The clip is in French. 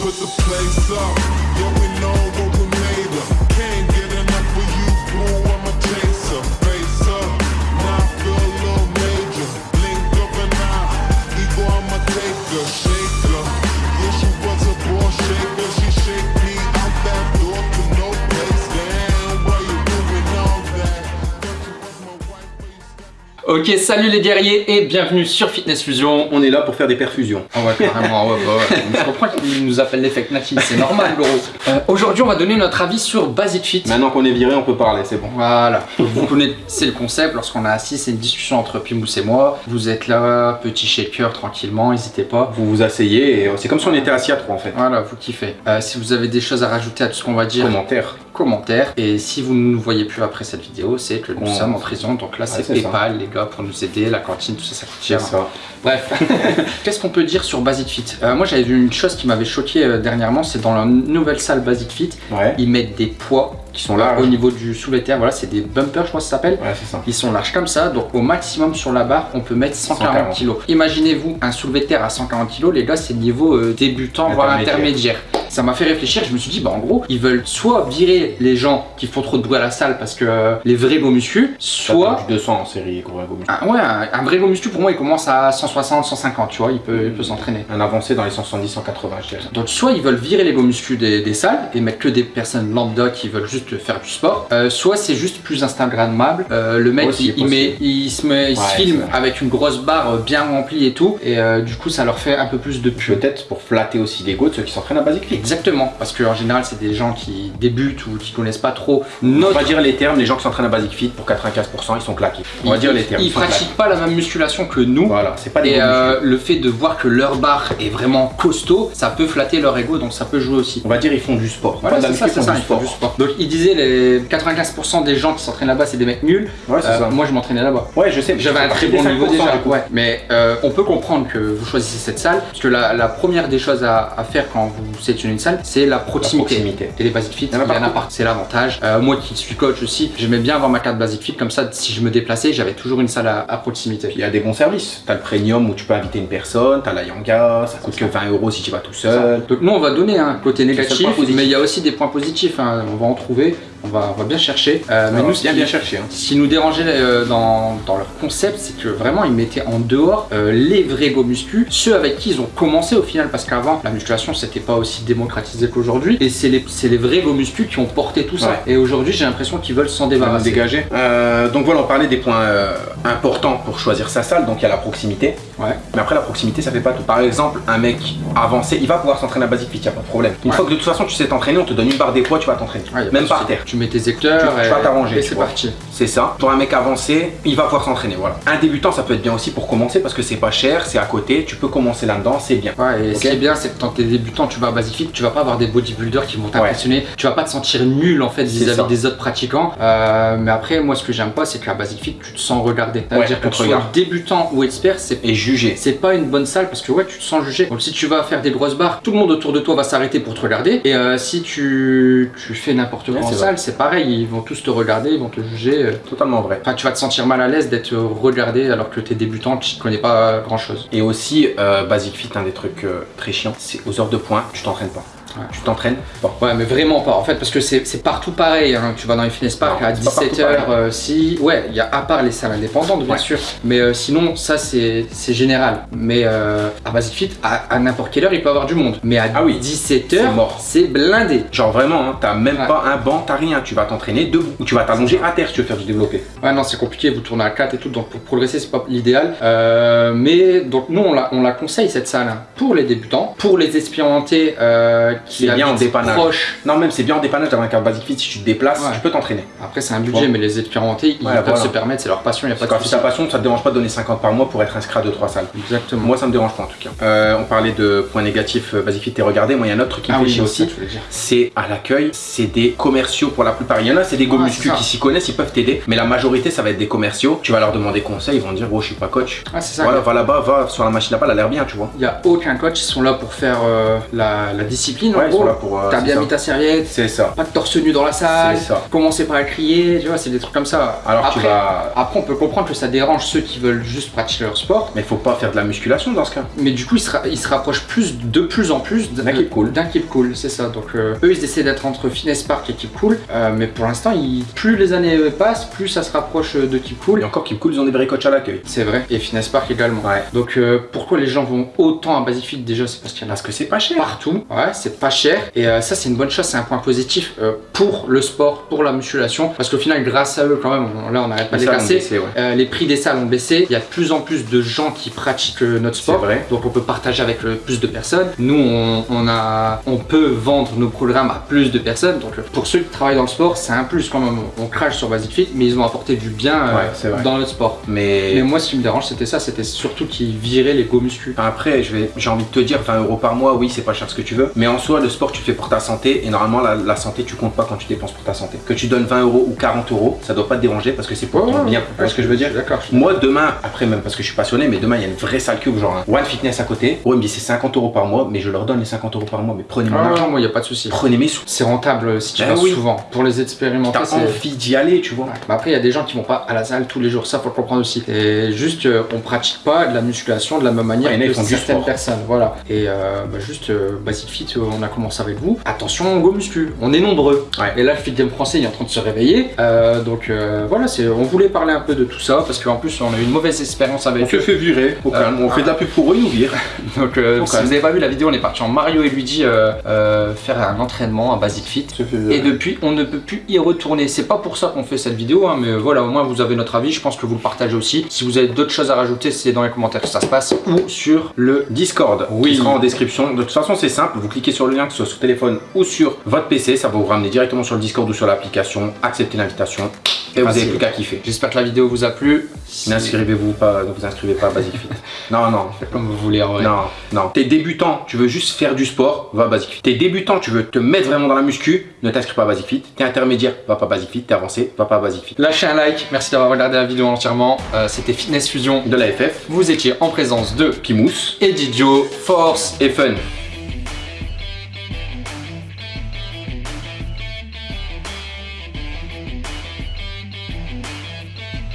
put the place up. Yeah, we know Ok, salut les guerriers et bienvenue sur Fitness Fusion. On est là pour faire des perfusions. Ah ouais, carrément, ouais, bah ouais. Je comprends qu'ils nous appellent l'effect Naki, c'est normal, gros. Euh, Aujourd'hui, on va donner notre avis sur Basic Fit. Maintenant qu'on est viré, on peut parler, c'est bon. Voilà, vous connaissez le concept, lorsqu'on a assis, c'est une discussion entre Pimous et moi. Vous êtes là, petit shaker, tranquillement, n'hésitez pas. Vous vous asseyez et c'est comme si on était assis à trois en fait. Voilà, vous kiffez. Euh, si vous avez des choses à rajouter à tout ce qu'on va dire, Commentaire. Commentaire. Et si vous ne nous voyez plus après cette vidéo, c'est que nous On- sommes en prison. Donc là, c'est ça. Paypal, les gars, pour nous aider. La cantine, tout ça, ça coûte cher. Ça. Bref, qu'est-ce qu'on peut dire sur Basic Fit? Euh, Moi, j'avais vu une chose qui m'avait choqué euh, dernièrement, c'est dans la nouvelle salle Basic Fit, Ouais. ils mettent des poids Qui sont là. au niveau du soulevé terre. Voilà, c'est des bumpers, je crois que ça s'appelle. Ouais. Ils sont larges comme ça, donc au maximum sur la barre, on peut mettre 140 140. kg. Imaginez-vous un soulevé de terre à 140 kg, les gars, c'est niveau euh, débutant, voire Intermédiaire. Ça m'a fait réfléchir, je me suis dit, bah en gros, ils veulent soit virer les gens qui font trop de bruit à la salle parce que euh, les vrais go muscu, Soit soit. du 200 en série, gros. Un, ouais, un, un vrai go muscu pour moi, il commence à 160, 150, tu vois, il peut, il peut s'entraîner. Un avancé dans les 170, 180, je dirais. Donc soit ils veulent virer les go muscu des, des salles et mettre que des personnes lambda qui veulent juste faire du sport, Euh, soit c'est juste plus instagrammable. Euh, le mec Aussi, il, il met, il se, met, il se filme avec une grosse barre bien remplie et tout, et du coup ça leur fait un peu plus de pub. Peut-être pour flatter aussi l'ego de ceux qui s'entraînent à Basic Fit. Exactement, parce qu'en général c'est des gens qui débutent ou qui connaissent pas trop On notre. va dire les termes, les gens qui s'entraînent à Basic Fit, pour 95%, ils sont claqués. On va ils- dire les termes. Ils pratiquent pas la même musculation que nous. Voilà, c'est pas des Et euh, le fait de voir que leur barre est vraiment costaud, ça peut flatter leur ego, donc ça peut jouer aussi. On va dire ils font du sport. Voilà, c'est ça, c'est ils font ça, du ils font du sport. Donc il disait les 95% des gens qui s'entraînent là-bas c'est des mecs nuls. Ouais, Euh, ça. Moi je m'entraînais là-bas. Ouais, je sais. J'avais un très bon niveau 5%, déjà. Ouais. Mais euh, on peut comprendre que vous choisissez cette salle, parce que la, la première des choses à, à faire quand vous sélectionnez une salle, c'est la proximité. proximité. Et les Basic Fit, Il y en a partout. C'est l'avantage. Euh, moi qui suis coach aussi, j'aimais bien avoir ma carte Basic Fit, comme ça si je me déplaçais, j'avais toujours une salle à, à proximité. Il y a des bons services. T'as le premium où tu peux inviter une personne, t'as la Yanga, ça coûte que 20 euros si tu vas tout seul. Donc nous on va donner un côté négatif, mais il y a aussi des points positifs. hein. On va en trouver, on va, on va bien chercher. Euh, mais nous, bien qui- bien cherché. Hein. Ce qui nous dérangeait euh, dans, dans leur concept, c'est que vraiment ils mettaient en dehors les vrais go muscu, ceux avec qui ils ont commencé au final, parce qu'avant la musculation c'était pas aussi démocratisé qu'aujourd'hui, et c'est les, c'est les vrais go muscu qui ont porté tout ça. Ouais. Et aujourd'hui j'ai l'impression qu'ils veulent s'en débarrasser. dégager. Euh, donc voilà, on parlait des points euh, importants pour choisir sa salle. Donc il y a la proximité. Ouais. Mais après, la proximité, ça fait pas tout. Par exemple, un mec avancé, il va pouvoir s'entraîner à Basic Fit, y a pas de problème. Une Ouais. fois que de toute façon tu sais t'entraîner, on te donne une barre des poids, tu vas t'entraîner. Même par terre. Tu mets tes secteurs Tu- vas t'arranger, et c'est parti. C'est ça. Pour un mec avancé, il va pouvoir s'entraîner. Voilà. Un débutant, ça peut être bien aussi pour commencer parce que c'est pas cher, c'est à côté, tu peux commencer là-dedans, c'est bien. Ouais, et Ok. ce qui est bien, c'est que quand t'es débutant, tu vas à Basic Tu vas pas avoir des bodybuilders qui vont Ouais. t'impressionner, tu vas pas te sentir nul en fait vis-à-vis des autres pratiquants. Euh, mais après, moi ce que j'aime pas, c'est qu'à Basic Fit, tu te sens regardé. C'est-à-dire que tu sois débutant ou expert, c'est juger. c'est pas une bonne salle parce que ouais tu te sens jugé. Donc si tu vas faire des grosses barres, tout le monde autour de toi va s'arrêter pour te regarder. Et euh, si tu, tu fais n'importe quoi Ouais, en c'est salle, c'est pareil, ils vont tous te regarder, ils vont te juger. euh. Totalement vrai. Enfin tu vas te sentir mal à l'aise d'être regardé alors que t'es débutant, tu connais pas grand chose. Et aussi, Basic Fit, un des trucs très chiants, c'est aux heures de pointe, tu t'entraînes. Ouais. Tu t'entraînes pas. Ouais mais vraiment pas en fait parce que c'est partout pareil. hein. Tu vas dans les fitness park Non, à c'est pas partout 17h, si. Ouais, il y a à part les salles indépendantes bien Ouais. sûr. Mais euh, sinon ça c'est général. Mais euh, à Basic Fit, à, à n'importe quelle heure il peut y avoir du monde. Mais à Ah oui, 17h, c'est blindé. Genre vraiment, hein, t'as même Ouais. pas un banc, t'as rien. Tu vas t'entraîner debout. Ou tu vas t'allonger à terre si tu veux faire du développé. Ouais, non, c'est compliqué, vous tournez à 4 et tout, donc pour progresser, c'est pas l'idéal. Euh, mais donc, nous, on la, on la conseille cette salle hein, pour les débutants, pour les expérimentés euh, C'est bien en dépannage. Non, même c'est bien en dépannage d'avoir un carte Basic Fit. Si tu te déplaces, Ouais. tu peux t'entraîner. Après, c'est un budget, mais les expérimentés, ils Ouais, peuvent voilà. se permettre, c'est leur passion, il a pas Quand c'est ta passion, ça te dérange pas de donner 50 par mois pour être inscrit à 2-3 salles. Exactement. Moi, ça me dérange pas en tout cas. Euh, on parlait de points négatifs euh, Basic Fit et regardez, moi, il y a un autre truc qui me ah fait oui, chier aussi. c'est à l'accueil, c'est des commerciaux pour la plupart. Il y en a, c'est des go qui s'y connaissent, ils peuvent t'aider, mais la majorité, ça va être des commerciaux. Tu vas leur demander conseil, ils vont dire, oh, je suis pas coach. Ah, c'est ça. Voilà, va là-bas, va sur la machine à pas, elle a l'air bien, tu vois. Il n'y a aucun coach, ils sont là pour faire euh, la discipline en Ouais, sont gros. euh, T'as bien ça. mis ta serviette, C'est ça. pas de torse nu dans la salle, C'est ça. commencez pas à crier, tu vois, c'est des trucs comme ça. Alors après, tu vas. après, on peut comprendre que ça dérange ceux qui veulent juste pratiquer leur sport, Mais faut pas faire de la musculation dans ce cas. mais du coup, ils se, ra- ils se rapprochent plus, de plus en plus D'un keep cool. D'un keep cool, c'est ça. Donc, euh, eux, ils essaient d'être entre Fitness Park et keep cool, euh, mais pour l'instant, plus les années passent, plus ça se rapproche de keep cool. Et encore, Kim Cool, ils ont des vrais coachs à l'accueil. C'est vrai, et Fitness Park également. Ouais. Donc, euh, pourquoi les gens vont autant à Basic Fit déjà C'est parce qu'il y en a Parce que c'est pas cher. partout. Ouais, c'est pas cher. Et euh, ça, c'est une bonne chose, c'est un point positif euh, pour le sport, pour la musculation. Parce qu'au final, grâce à eux, quand même, on- là, on n'arrête pas de Les les salles ont casser. baissé, ouais. Euh, les prix des salles ont baissé. Il y a de plus en plus de gens qui pratiquent notre sport. Vrai. Donc on peut partager avec le plus de personnes. Nous, on, on a, on peut vendre nos programmes à plus de personnes. Donc pour ceux qui travaillent dans le sport, c'est un plus quand même. On crache sur Basic Fit, mais ils ont apporté du bien Ouais, dans notre sport. Mais. Mais moi, ce qui me dérange, c'était ça. C'était surtout qu'ils viraient les go muscu. Après, j'ai envie de te dire 20 euros par mois, oui, c'est pas cher ce que tu veux. Mais en soi, le sport, tu le fais pour ta santé. Et normalement, la, la santé, tu comptes pas quand tu dépenses pour ta santé. Que tu donnes 20 euros ou 40 euros, ça doit pas te déranger parce que c'est pour ton bien. Tu vois ce que je veux dire? D'accord. Moi, demain, après, même parce que je suis passionné, mais demain, il y a une vraie salle cube, genre un One Fitness à côté. Ouais, il me dit c'est 50 euros par mois, mais je leur donne les 50 euros par mois. Mais prenez mon Ah, argent, moi, il n'y a pas de souci. prenez mes sous. C'est rentable euh, si tu Ben vas oui. souvent. Pour les expérimenter, T'as envie d'y aller, tu vois. Ouais. Bah après, il y a des gens qui vont pas à la salle tous les jours, ça faut le comprendre aussi. Et juste, euh, on pratique pas de la musculation de la même manière Ouais, que certaines personnes. Voilà. Et euh, bah, juste, euh, Basic Fit, euh, on a commencé avec vous. Attention, go muscu, on est nombreux. Ouais. Et là, le Fit Game français il est en train de se réveiller. Euh, donc euh, voilà, c'est, on voulait parler un peu de tout ça parce qu'en plus, on a eu une mauvaise expérience On avec se eux. fait virer au calme. On fait de la pub pour eux, ils nous virent. Donc euh, si vous avez pas vu la vidéo, on est parti en Mario et Luigi euh, euh, faire un entraînement à Basic Fit. On se Et depuis, on ne peut plus y retourner. C'est pas pour ça qu'on fait cette vidéo, hein, mais voilà, au moins vous avez notre avis. Je pense que vous le partagez aussi. Si vous avez d'autres choses à rajouter, c'est dans les commentaires que ça se passe ou sur le Discord Oui. qui sera en description. De toute façon, c'est simple, vous cliquez sur le lien, que ce soit sur téléphone ou sur votre PC, ça va vous ramener directement sur le Discord ou sur l'application. Acceptez l'invitation et vous n'avez plus qu'à kiffer. J'espère que la vidéo vous a plu. Si- N'inscrivez-vous pas, ne vous inscrivez pas à Basic Fit. Non, non. Faites comme vous voulez en vrai. Non, non. T'es débutant, tu veux juste faire du sport, va à Basic Fit. T'es débutant, tu veux te mettre vraiment dans la muscu, ne t'inscris pas à Basic Fit. T'es intermédiaire, va pas à Basic Fit. T'es avancé, va pas à Basic Fit. Lâchez un like. Merci d'avoir regardé la vidéo entièrement. Euh, C'était Fitness Fusion. De la FF, Vous étiez en présence de Pimous Eddie Joe, Force et Fun.